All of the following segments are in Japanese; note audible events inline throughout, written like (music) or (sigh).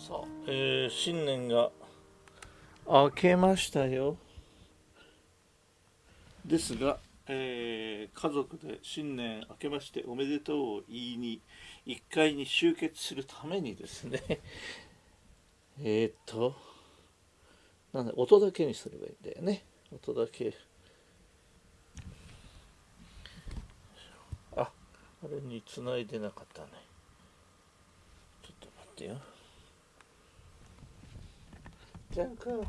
さあ、えー新年が明けましたよ。ですが、えー家族で新年明けましておめでとうを言いに1階に集結するためにですね (laughs) えーっとなんだ音だけにすればいいんだよね。音だけ。ああれに繋いでなかったね。ちょっと待ってよジャン君。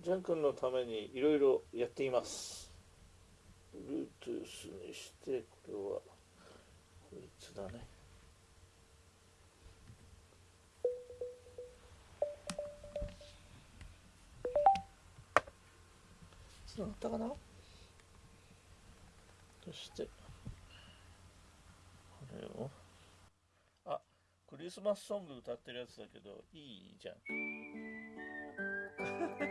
ジャン君のためにいろいろやっています。Bluetooth にしてこれはこいつだね。つながったかな？そしてこれを。あクリスマスソング歌ってるやつだけどいいじゃん次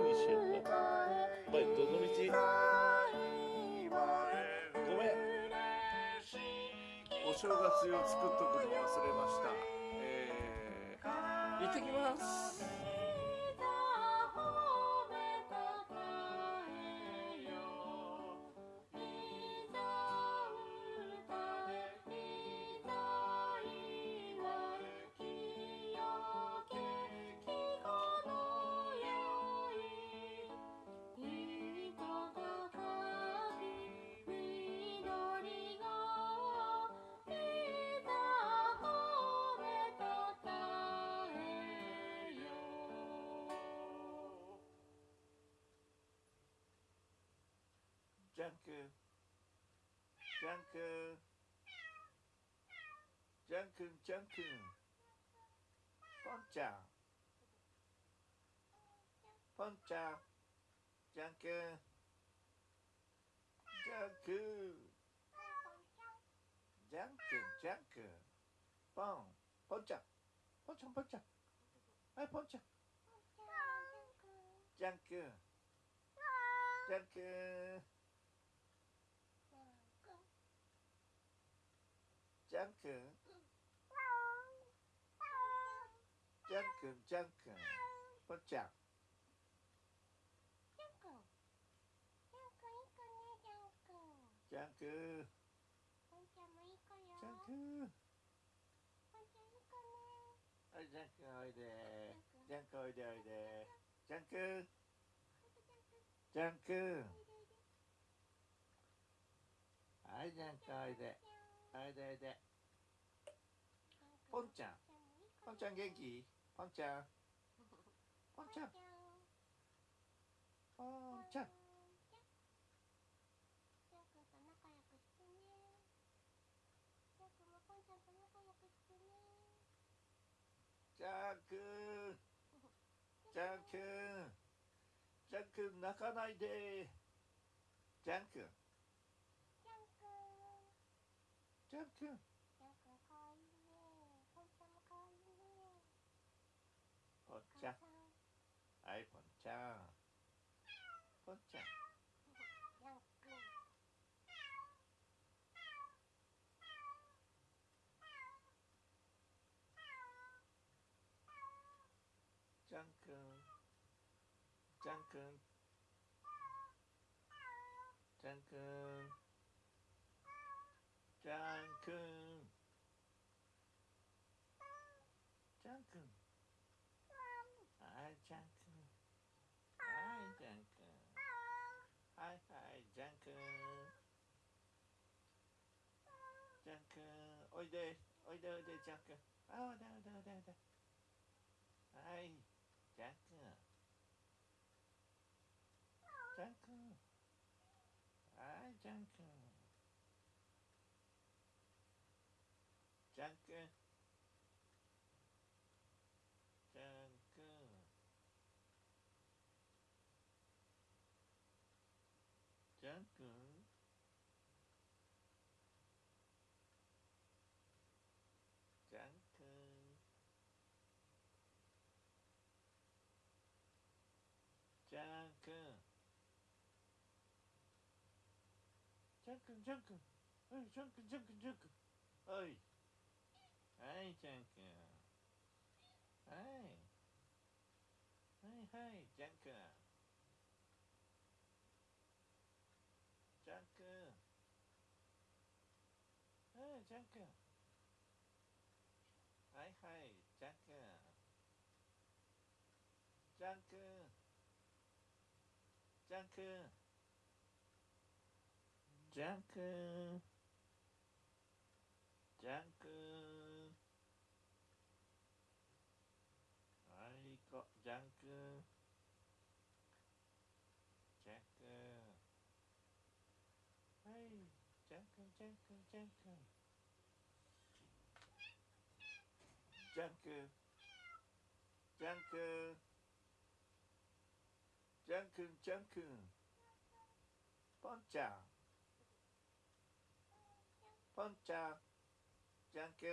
にしようかお前どの道ごめんお正月用作っとくの忘れました。えー、行ってきます。Danke. Danke. Danke, danke. Con chào. Con chào. Danke. Danke. Danke, danke. Bon. Poncha. Poncha, poncha. Hey, poncha. Danke. Danke. Danke. ジャン君ジャン君ジャン君ジャン君ポンポンちゃんポンちゃんポンちゃんはいポンちゃんジャン君ジャン君ジャン君ジャン君ジャン君ポンちゃんジャン君ジャン君はいジャン君おいでジャン君おいでおいでジャン君ジャン君はいジャン君おいでおいでおいでポンちゃん。ポンちゃん元気？ポンちゃん。ポンちゃん。ポンちゃん。ジャン君。ジャン君。ジャン君泣かないで。ジャン君。ジャン君。ポン cha. Con cha Duncan Duncan Duncan Duncan でおいでおいでジャン君あおいでおいでおいでおいではい Junkin, Junkin. Hey, Junkin, Junkin, Junkin. Ơi. Hey, Junkin. Hey. Hey, hey, Junkin. Junkin. Hey, Junkin. Hey, hey, Junkin. Junkin. Junkin. Jack Jack I got Jack Jack Hey Jack Jack Jack Jack Jack Jack Jack Jack Jack Jack ゃんくんはいはいはいじゃんく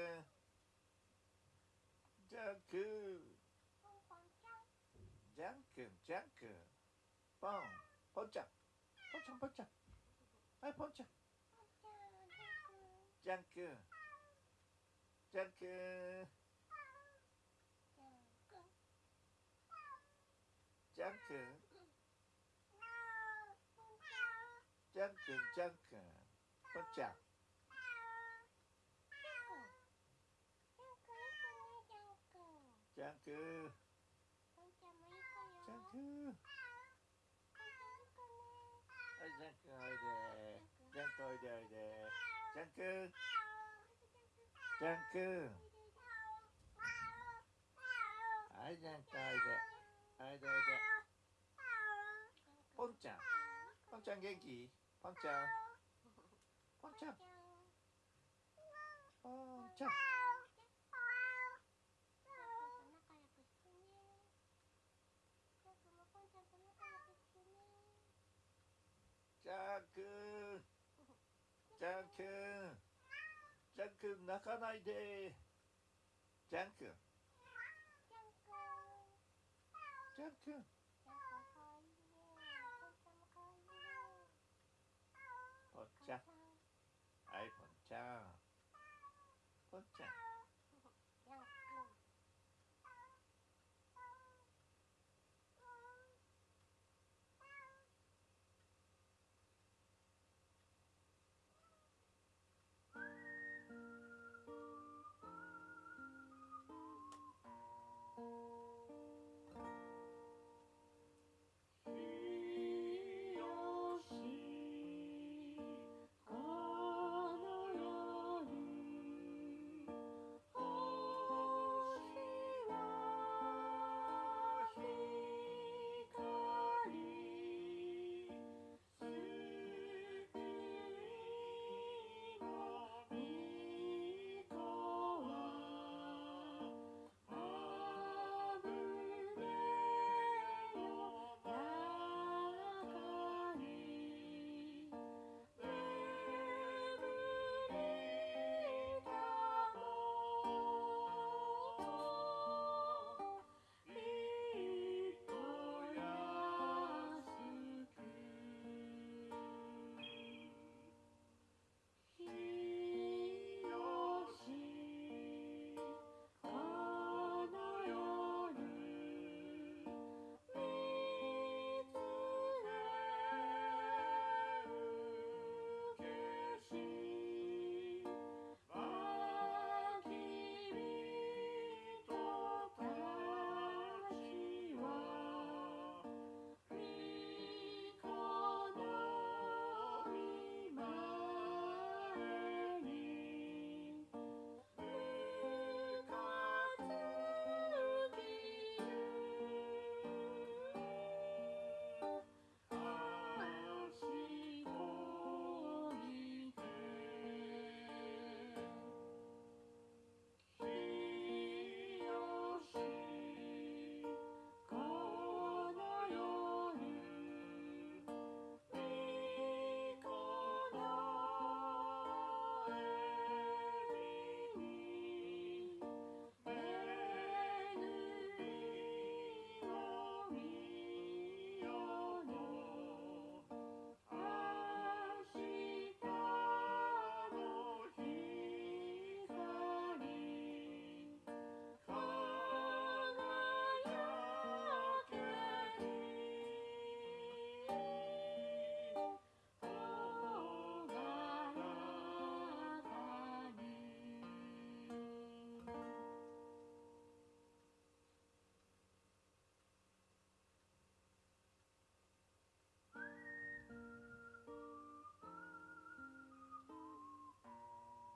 んじゃんくんはいじゃんくんはいはいじゃんくんじゃんくんじゃんくんじゃんくんじゃんくんはい行こうじゃんくんじゃんくんはいじゃんくんじゃんくんじゃんくんじゃんくんじゃんくんじゃんくんじゃんくんポンちゃんポンちゃんじゃんくんじゃんくんじゃんくんじゃんくんポンポンちゃんポンちゃんポンちゃんはいポンちゃんじゃんくんじゃんくんじゃんくんじゃんくんじゃんくんポンちゃん じゃんくんじゃんくんはいじゃんくんおいでじゃんくんおいでおいで。じゃんくんじゃんくんはいじゃんくんおいで。おいでおいで。ポンちゃん。ポンちゃん元気？ポンちゃん。ポンちゃん。ポンちゃんゃんくんじゃんくんじゃんくん泣かないで。じゃんくんじゃんくん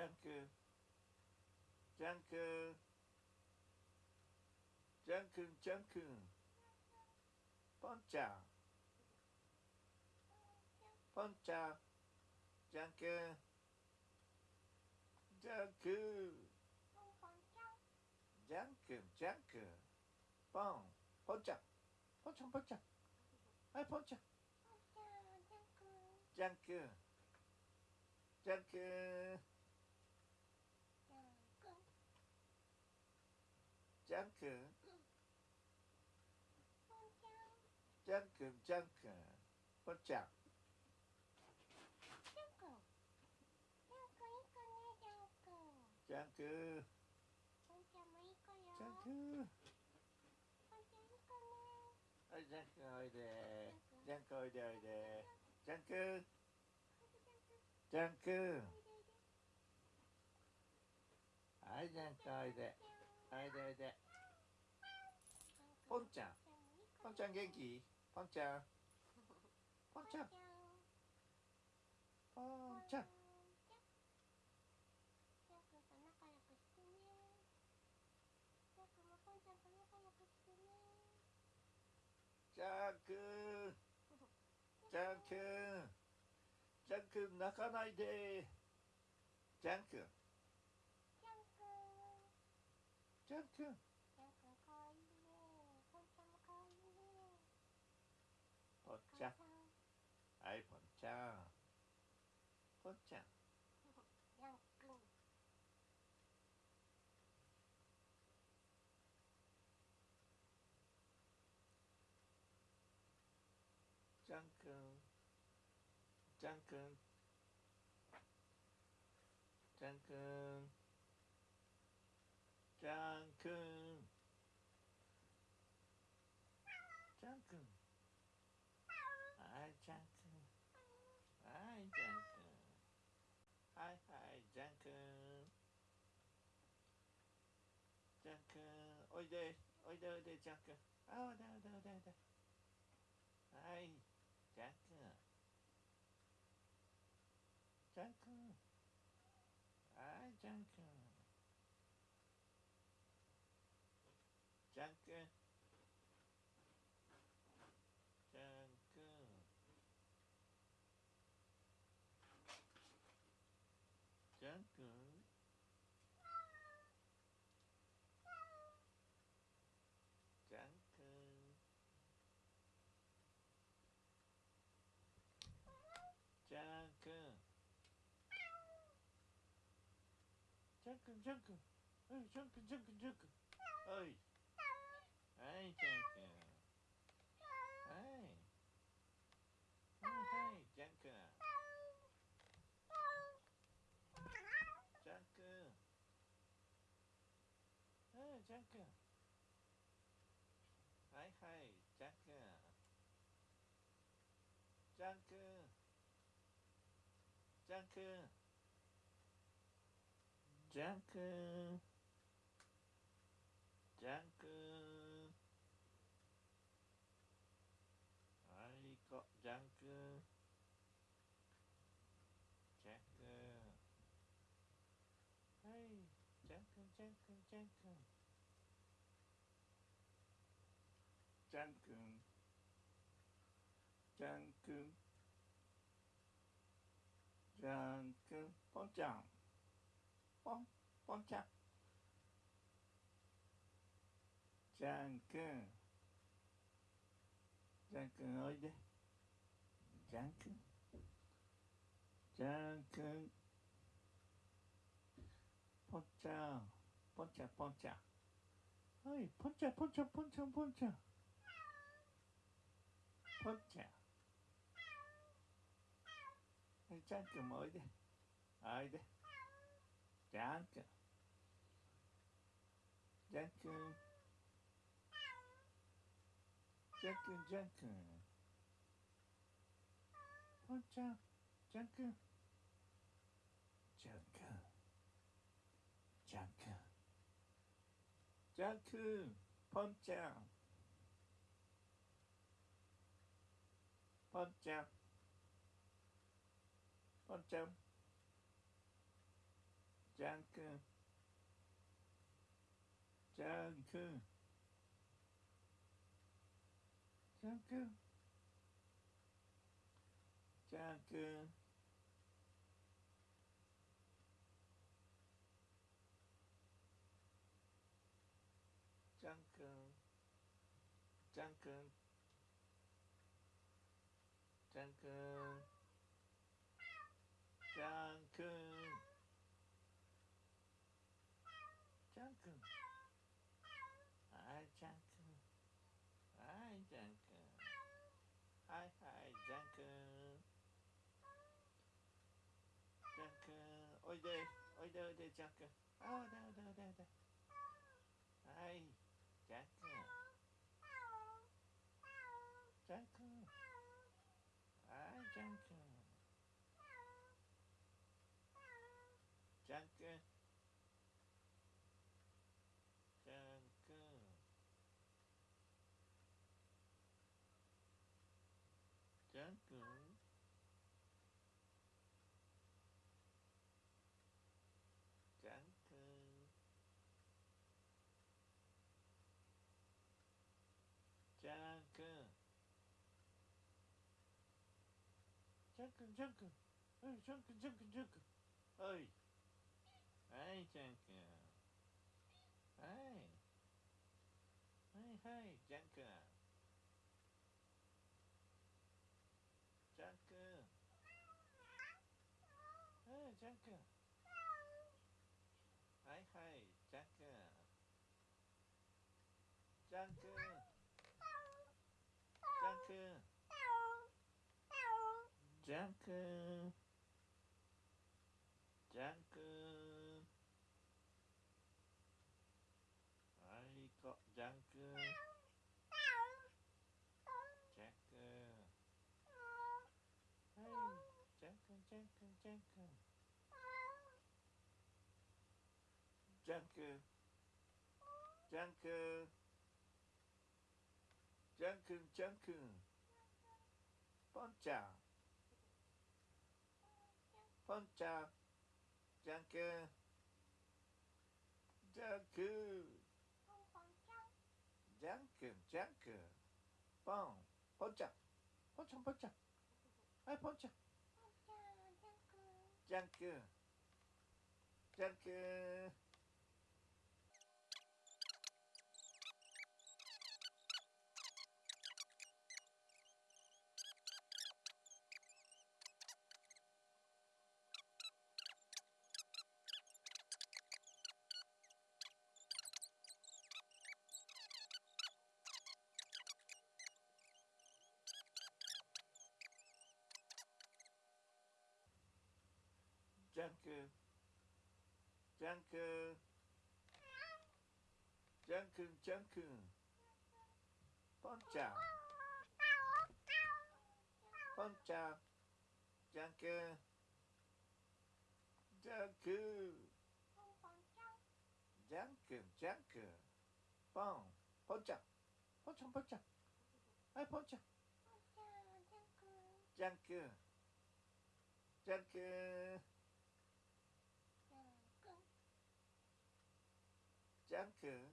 ジャン君ジャン君ジャン君ジャン君ポンちゃんポンちゃんジャン君ジャン君ジャン君ジャン君ポンポンちゃんポンちゃんポンちゃんはいポンちゃんジャン君ジャン君ジャン君。ジャン君ジャン君。ポンちゃん。ジャン君ジャン君。はいジャン君おいで。ジャン君おいでおいで。ジャン君。ジャン君。はいジャン君おいで。おいでおいでポンちゃん。ポンちゃん元気？ポンちゃん。ポンちゃん。ポンちゃん。ジャン君ジャン君ジャン君泣かないで。ジャン君ジャン君ポンちゃんジャン君ジ cha. Ấy bọn cha. Con cha. Duncan Duncan Duncan Duncan おいでおいでジャン君。あおいでおいでおいでおいではい。Джанка, эй, Джанка, Джанка, Джанка, ой, эй, Джанка, эй, эй, Джанка, Джанка, эй, Джанка, ай, хай, Джанка, Джанка, Джанка. ジャン君ジャン君はいこジャン君ジャン君はいジャン君ジャン君ジャン君ジャン君ジャン君ジャン君ポンちゃんポンちゃん。じゃんくん。じゃんくんおいで。じゃんくん。じゃんくん。ぽんちゃん。ぽんちゃんぽんちゃん。はい、ぽんちゃんぽんちゃんぽんちゃんぽんちゃん。ぽんちゃん。はい、じゃんくんもおいで。おいで。Jack. Jack. Jack, Jack. Con Jack. Jack. Jack. Jack. Jack. Poncha. Poncha. Poncha. Danke. Danke. Danke. Danke. おいでおいでおいでジャックああだだだだはい Junkin, Junkin. Hey, Junkin, Junkin, Junkin. Hey. Hey, Junkin. Hey. Hey, hey, Junkin. Junkin. Hey, Junkin. Hey, hey, Junkin. Junkin. ャン君ジャン君はい行こうジャン君ジャン君はいジャン君ジャン君ジャン君ジャン君ジャン君ジャン君ジャン君ポンちゃん ポンちゃんジャン君ジャン君ジャン君ジャン君ポンポンちゃん。ポンちゃんポンちゃん。はいポンちゃん。ジャン君ジャン君ジャ Junker. Junker, Junker. Con chào. Con chào. Junker. Junker. Junker, Junker. Bon. Bon chào. Bon chào, bon chào. Ai bon chào. Junker. Junker. Junker. ゃんくん。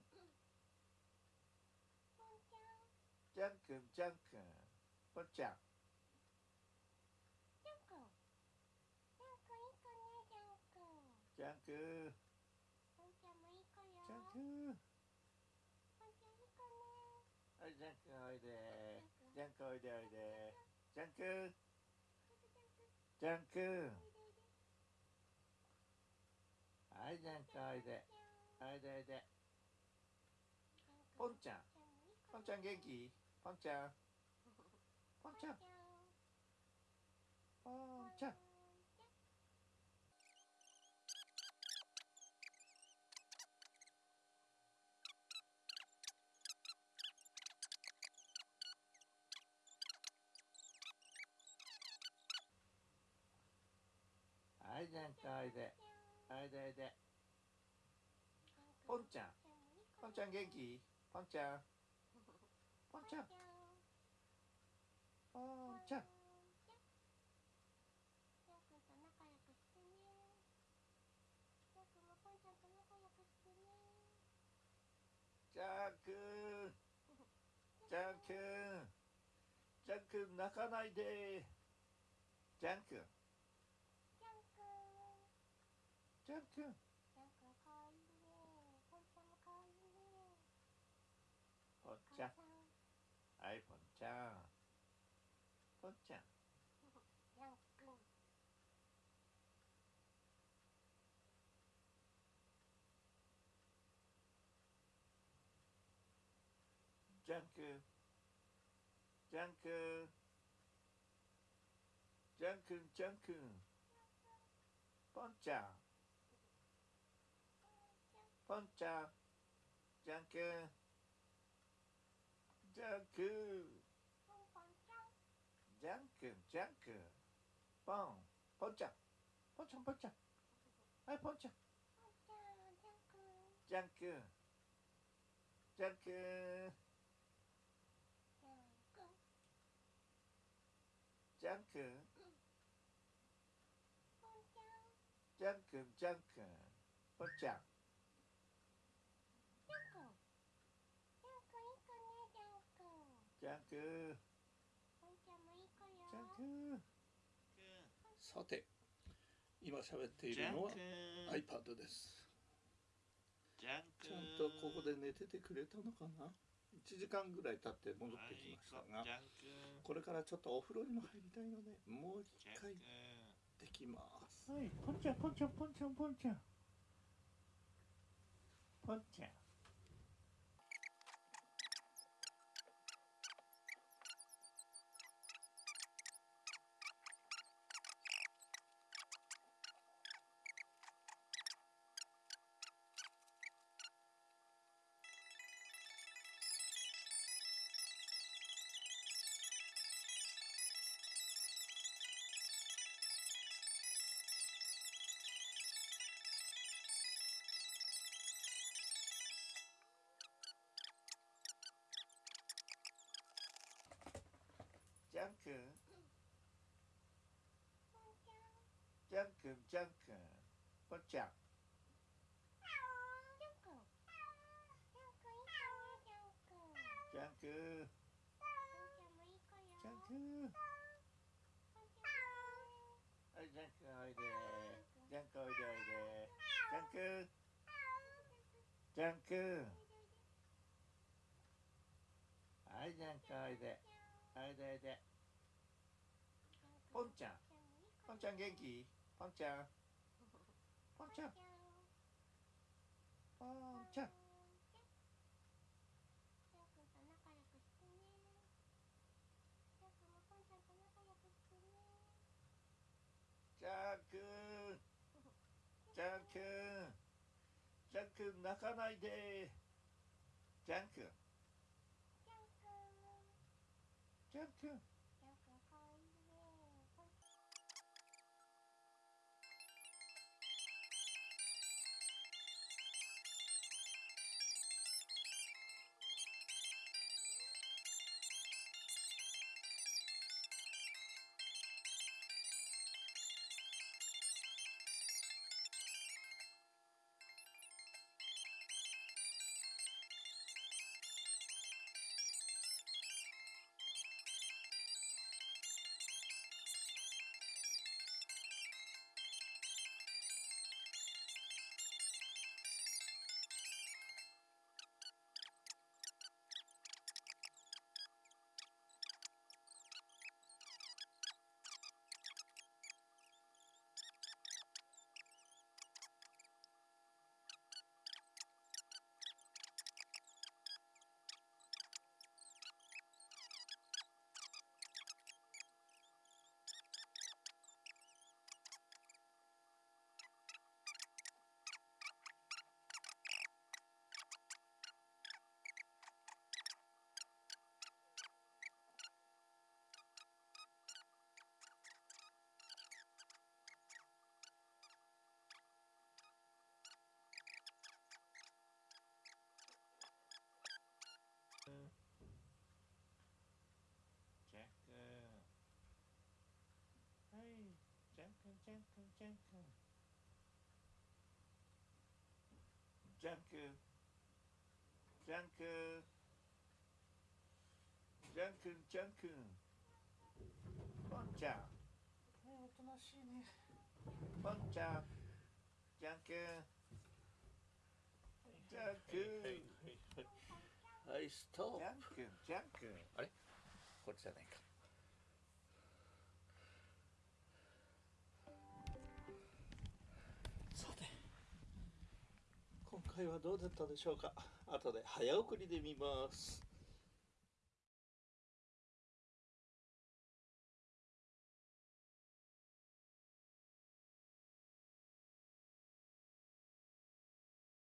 じゃんンんじンんくん。ぽんちゃん。じゃんくンじゃんくいい子ねじゃん。くんじゃんくん。はいジャンクおいで。ジャンくおいでおいで。じゃんくん。じゃん。はいジャンくおいで。おいでおいで。ポンちゃん。ポンちゃん元気？ポンちゃん。ポンちゃん。ポンちゃん。はいジャン君おいで。おいでおいで。ポンちゃん。ポンちゃん元気？ポンちゃんポンちゃんポンちゃんジャン君ジャン君ジャン君泣かないでジャン君ジャン君ジャン君 cha. Ấy phần cha. Phần cha. Janku Janku Janku Janku Poncha Poncha Janku 그 짱크 짱크 짱크. 뻥 번짝 번짝 번짝 아이 번짝 짱크. 짱크. 짱크. 짱크. 짱크 번짝 ジャン君いい子ねジャン君ジャン君ポンちゃんもいい子よ。ジャン君さて今喋っているのは君 iPad です。ち君ゃんとここで寝ててくれたのかな？1時間ぐらい経って戻ってきましたがこれからちょっとお風呂にも入りたいのでもう一回できます。はいポンちゃんポンちゃんポンちゃんポンちゃん。ポンちゃんン君ポンちゃんもいい子よジャン君ポンちゃんはいジャン君おいで。ジャン君おいでおいで。ジャン君ジャン君はいジャン君おいで。おいでおいで。ポンちゃん。ポンちゃん元気？ポンちゃんポンちゃんポンちゃんジャン君ジャン君ジャン君泣かないでジャン君ジャン君ジ ン君ジャン君ジャン君ジャン君ジャン君ジャン君ジャン君 ポンちゃんえー、おとなしいねポンちゃんじゃんくんじゃんくんはいはいはいストッじゃんくんじゃんくんあれこっちじゃないか 回はどうだったでしょうか？後で早送りで見ます。